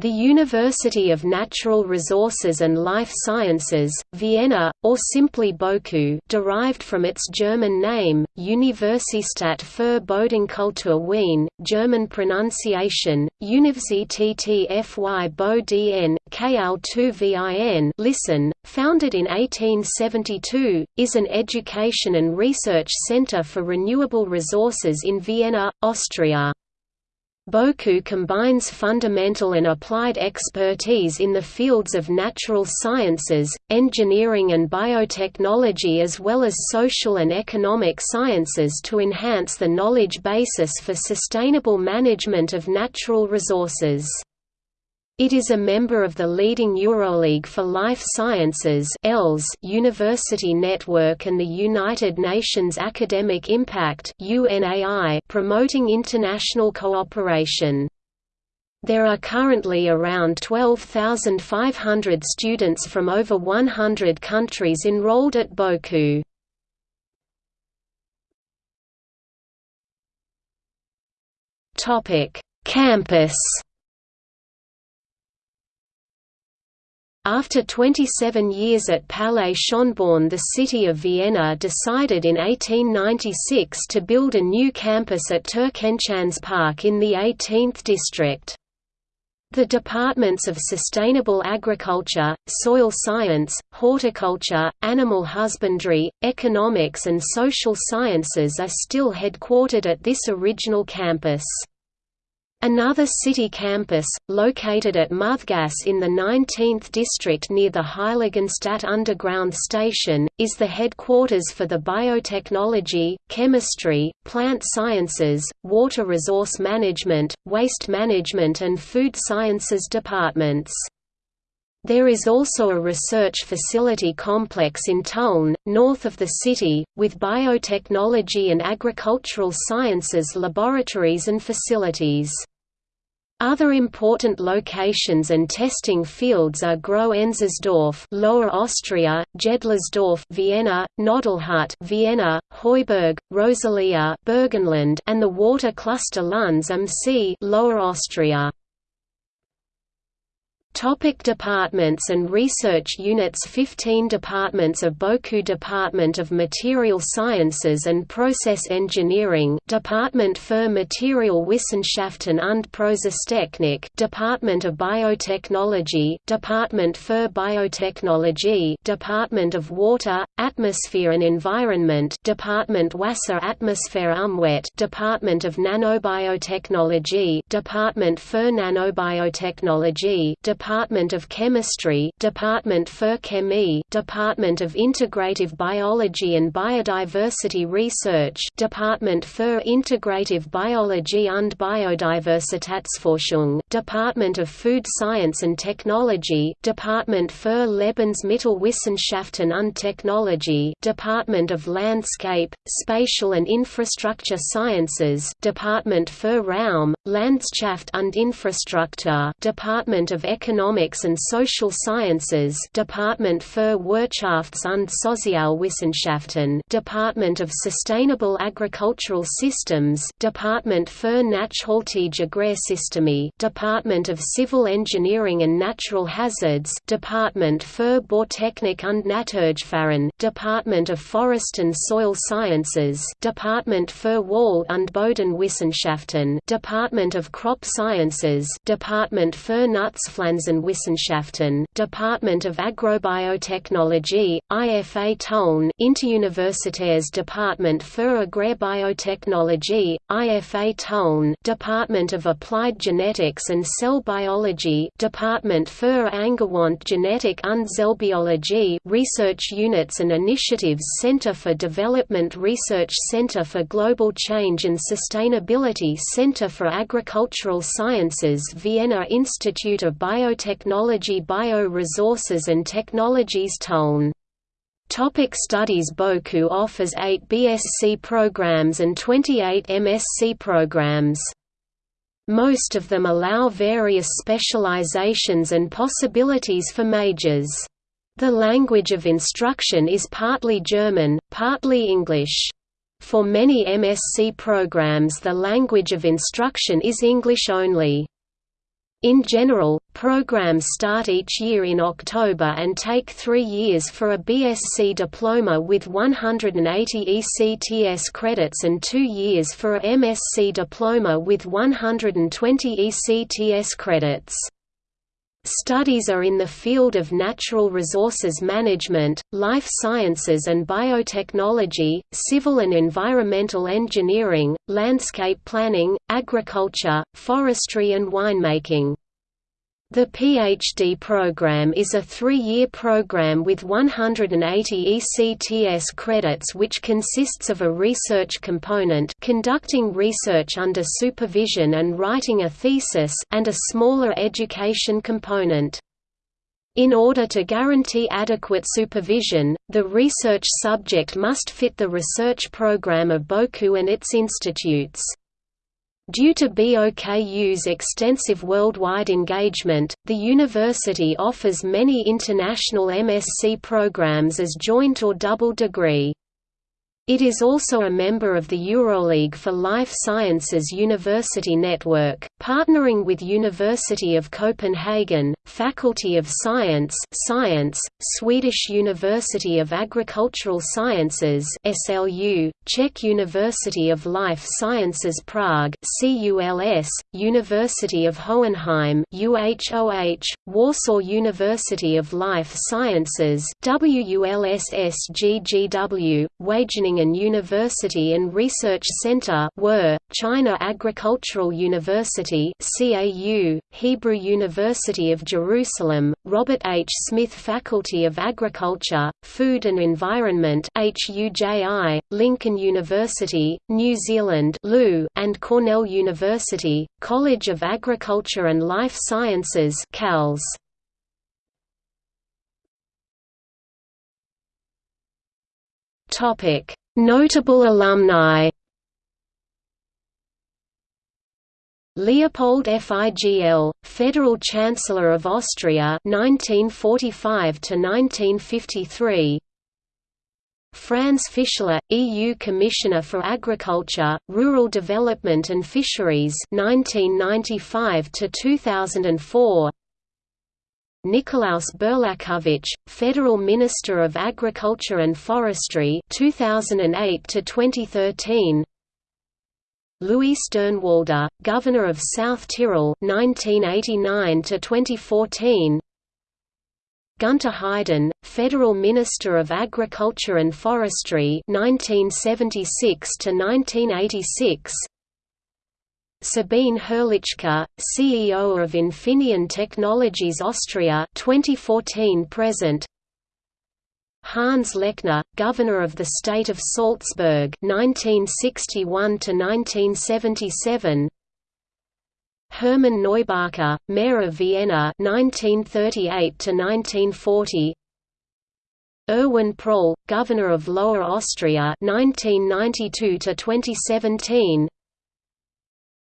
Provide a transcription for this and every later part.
The University of Natural Resources and Life Sciences, Vienna, or simply BOKU derived from its German name, Universität für Bodenkultur Wien, German pronunciation, Universität für Boden, KL2VIN listen, founded in 1872, is an education and research center for renewable resources in Vienna, Austria. BOKU combines fundamental and applied expertise in the fields of natural sciences, engineering and biotechnology as well as social and economic sciences to enhance the knowledge basis for sustainable management of natural resources. It is a member of the leading Euroleague for Life Sciences University Network and the United Nations Academic Impact promoting international cooperation. There are currently around 12,500 students from over 100 countries enrolled at BOKU. Campus After 27 years at Palais Schönborn the city of Vienna decided in 1896 to build a new campus at Türkenschanz Park in the 18th district. The departments of sustainable agriculture, soil science, horticulture, animal husbandry, economics and social sciences are still headquartered at this original campus. Another city campus, located at Muthgasse in the 19th district near the Heiligenstadt underground station, is the headquarters for the biotechnology, chemistry, plant sciences, water resource management, waste management and food sciences departments. There is also a research facility complex in Tulln, north of the city, with biotechnology and agricultural sciences laboratories and facilities. Other important locations and testing fields are Groß-Enzersdorf, Lower Austria, Jedlersdorf, Vienna, Nadelhut, Vienna, Heuberg, Rosalia, Burgenland, and the water cluster Lunz am See, Lower Austria. Topic departments and research units 15 departments of BOKU Department of Material Sciences and Process Engineering Department für Materialwissenschaften und Prozesstechnik Department of Biotechnology Department für Biotechnology Department of Water, Atmosphere and Environment Department Wasser Atmosphäre Umwelt Department of Nanobiotechnology Department für Nanobiotechnology Department of Chemistry Department für Chemie Department of Integrative Biology and Biodiversity Research Department für Integrative Biology und Biodiversitätsforschung Department of Food Science and Technology Department für Lebensmittelwissenschaften und Technology Department of Landscape, Spatial and Infrastructure Sciences Department für Raum, Landschaft und Infrastruktur Department of Economic Economics and Social Sciences Department für Wirtschafts- und Sozialwissenschaften Department of Sustainable Agricultural Systems Department für Nachhaltige Agrarsysteme Department of Civil Engineering and Natural Hazards Department für Bautechnik und Naturgefahren Department of Forest and Soil Sciences Department für Wald- und Bodenwissenschaften Department of Crop Sciences Department für Nutzpflanzen Wissenschaften, Department of Agrobiotechnology, IFA Tulln, Interuniversitäres Department für Agrarbiotechnology, IFA Tulln, Department of Applied Genetics and Cell Biology, Department für Angewandte Genetik und Zellbiologie, Research Units and Initiatives Center for Development Research Center for Global Change and Sustainability Center for Agricultural Sciences Vienna Institute of Bio Biotechnology Bio-Resources and Technologies Tulln. Topic studies BOKU offers 8 BSc programs and 28 MSc programs. Most of them allow various specializations and possibilities for majors. The language of instruction is partly German, partly English. For many MSc programs the language of instruction is English only. In general, programs start each year in October and take three years for a BSc diploma with 180 ECTS credits and two years for a MSc diploma with 120 ECTS credits. Studies are in the field of natural resources management, life sciences and biotechnology, civil and environmental engineering, landscape planning, agriculture, forestry and winemaking. The PhD program is a three-year program with 180 ECTS credits which consists of a research component conducting research under supervision and writing a thesis and a smaller education component. In order to guarantee adequate supervision, the research subject must fit the research program of BOKU and its institutes. Due to BOKU's extensive worldwide engagement, the university offers many international MSc programs as joint or double degree. It is also a member of the EuroLeague for Life Sciences University Network, partnering with University of Copenhagen, Faculty of Science, Science, Swedish University of Agricultural Sciences (SLU), Czech University of Life Sciences Prague (CULS), University of Hohenheim (UHOH), Warsaw University of Life Sciences WULSSGGW, Wageningen University and Research Center WUR, China Agricultural University CAU, Hebrew University of Jerusalem, Robert H. Smith Faculty of Agriculture, Food and Environment HUJI, Lincoln University, New Zealand and Cornell University, College of Agriculture and Life Sciences CALS. Topic Notable alumni Leopold Figl, Federal Chancellor of Austria 1945 to 1953 Franz Fischler, EU Commissioner for Agriculture, Rural Development and Fisheries 1995 to 2004 Nikolaus Berlakovich, Federal Minister of Agriculture and Forestry 2008 to 2013 Luis Durnwalder, Governor of South Tyrol 1989 to 2014 Gunter Haiden, Federal Minister of Agriculture and Forestry 1976 to 1986 Sabine Herlitschka, CEO of Infineon Technologies Austria 2014 present. Hans Lechner, Governor of the State of Salzburg 1961 to 1977 Hermann Neubacher, Mayor of Vienna 1938 to 1940 Erwin Pröll, Governor of Lower Austria 1992 to 2017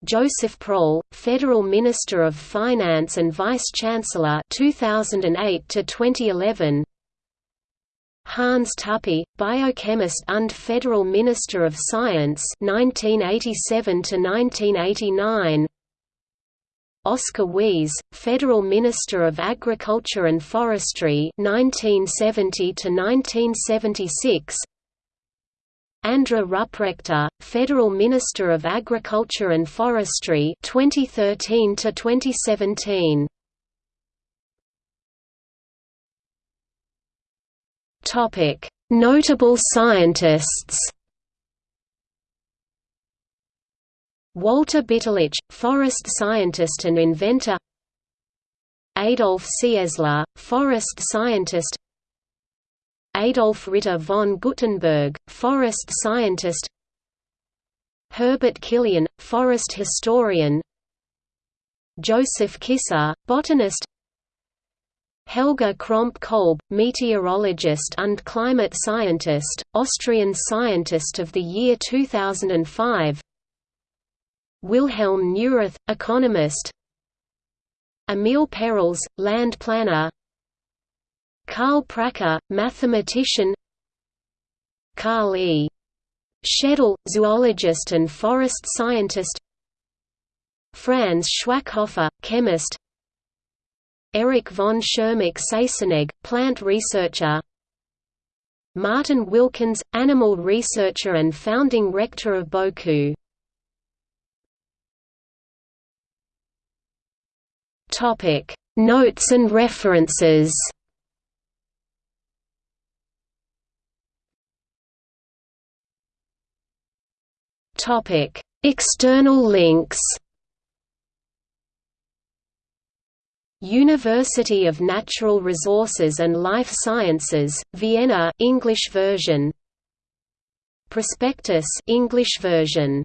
Josef Pröll, Federal Minister of Finance and Vice-Chancellor 2008 to 2011. Hans Tuppy, biochemist and Federal Minister of Science 1987 to 1989. Oskar Weihs, Federal Minister of Agriculture and Forestry 1970 to 1976. Andrä Rupprechter, Federal Minister of Agriculture and Forestry 2013 to 2017. Topic: Notable scientists. Walter Bitterlich, forest scientist and inventor. Adolf Cieslar, forest scientist. Adolf Ritter von Guttenberg, forest scientist Herbert Killian, forest historian Josef Kisser, botanist Helga Kromp Kolb, meteorologist and climate scientist, Austrian Scientist of the Year 2005 Wilhelm Neurath, economist Emil Perels, land planner Karl Prachar, mathematician Karl E. Schedl, zoologist and forest scientist Franz Schwackhöfer, chemist Erich von Tschermak-Seysenegg, plant researcher Martin Wilckens, animal researcher and founding rector of BOKU Notes and references Topic: External links. University of Natural Resources and Life Sciences, Vienna English version. Prospectus English version